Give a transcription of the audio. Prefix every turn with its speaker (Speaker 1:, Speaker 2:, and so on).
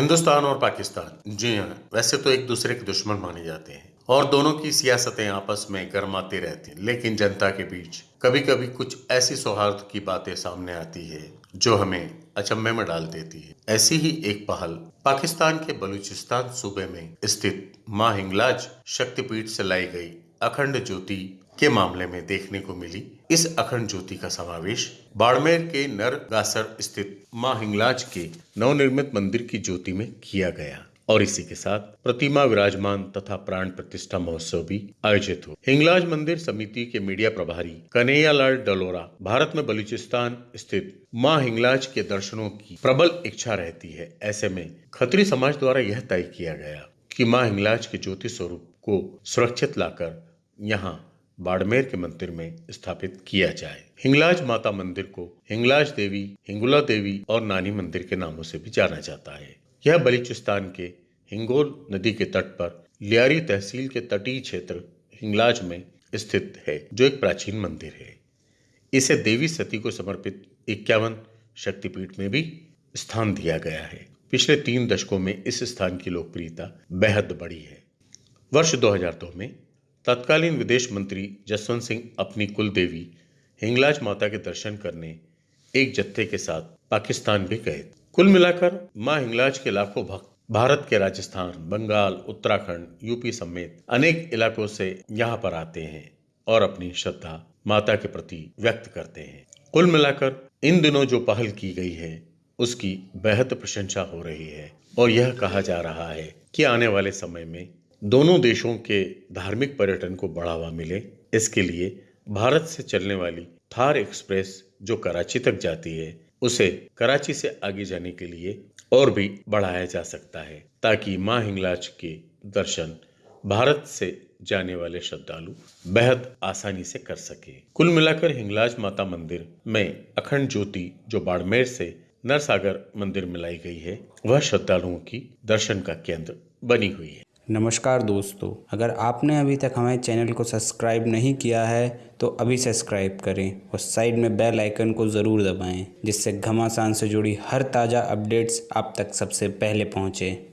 Speaker 1: हिंदुस्तान और पाकिस्तान, जी हाँ वैसे तो एक दूसरे के दुश्मन माने जाते हैं और दोनों की सियासतें आपस में गर्माती रहती हैं, लेकिन जनता के बीच कभी कभी कुछ ऐसी सौहार्द की बातें सामने आती है जो हमें अचंभे में डाल देती है। ऐसी ही एक पहल पाकिस्तान के बलूचिस्तान सूबे में स्थित माँ हिंगलाज शक्तिपीठ से लाई गई अखंड ज्योति के मामले में देखने को मिली इस अखंड ज्योति का समावेश बाड़मेर के नरगासर स्थित माँ हिंगलाज के नवनिर्मित मंदिर की ज्योति में किया गया और इसी के साथ प्रतिमा विराजमान तथा प्राण प्रतिष्ठा महोत्सव भी आयोजित हो। हिंगलाज मंदिर समिति के मीडिया प्रभारी कन्हैया लाल डलोरा भारत में बलूचिस्तान स्थित माँ हिंगलाज के दर्शनों की प्रबल इच्छा रहती है। ऐसे में खत्री समाज द्वारा यह तय किया गया कि माँ हिंगलाज के ज्योति स्वरूप को सुरक्षित लाकर यहाँ बाड़मेर के मंदिर में स्थापित किया जाए। हिंगलाज माता मंदिर को हिंगलाज देवी, हिंगुला देवी और नानी मंदिर के नामों से भी जाना जाता है। यह बलूचिस्तान के हिंगोल नदी के तट पर लियारी तहसील के तटीय क्षेत्र हिंगलाज में स्थित है, जो एक प्राचीन मंदिर है। इसे देवी सती को समर्पित इक्यावन शक्तिपीठ में भी स्थान दिया गया है। पिछले तीन दशकों में इस स्थान की लोकप्रियता बेहद बढ़ी है। वर्ष 2002 में तत्कालीन विदेश मंत्री जसवंत सिंह अपनी कुल देवी हिंगलाज माता के दर्शन करने एक जत्थे के साथ पाकिस्तान भी गए। कुल मिलाकर माँ हिंगलाज के लाखों भक्त भारत के राजस्थान, बंगाल, उत्तराखंड, यूपी समेत अनेक इलाकों से यहाँ पर आते हैं और अपनी श्रद्धा माता के प्रति व्यक्त करते हैं। कुल मिलाकर इन दिनों जो पहल की गई है, उसकी बेहद प्रशंसा हो रही है और यह कहा जा रहा है कि आने वाले समय में दोनों देशों के धार्मिक पर्यटन को बढ़ावा मिले, इसके लिए भारत से चलने वाली थार एक्सप्रेस जो कराची तक जाती है, उसे कराची से आगे जाने के लिए और भी बढ़ाया जा सकता है, ताकि माँ हिंगलाज के दर्शन भारत से जाने वाले श्रद्धालु बेहद आसानी से कर सके। कुल मिलाकर हिंगलाज माता मंदिर में अखंड ज्योति जो बाड़मेर से नरसागर मंदिर में लाई गई है, वह श्रद्धालुओं की दर्शन का केंद्र बनी हुई है।
Speaker 2: नमस्कार दोस्तों, अगर आपने अभी तक हमारे चैनल को सब्सक्राइब नहीं किया है तो अभी सब्सक्राइब करें और साइड में बेल आइकन को ज़रूर दबाएँ, जिससे घमासान से जुड़ी हर ताज़ा अपडेट्स आप तक सबसे पहले पहुँचें।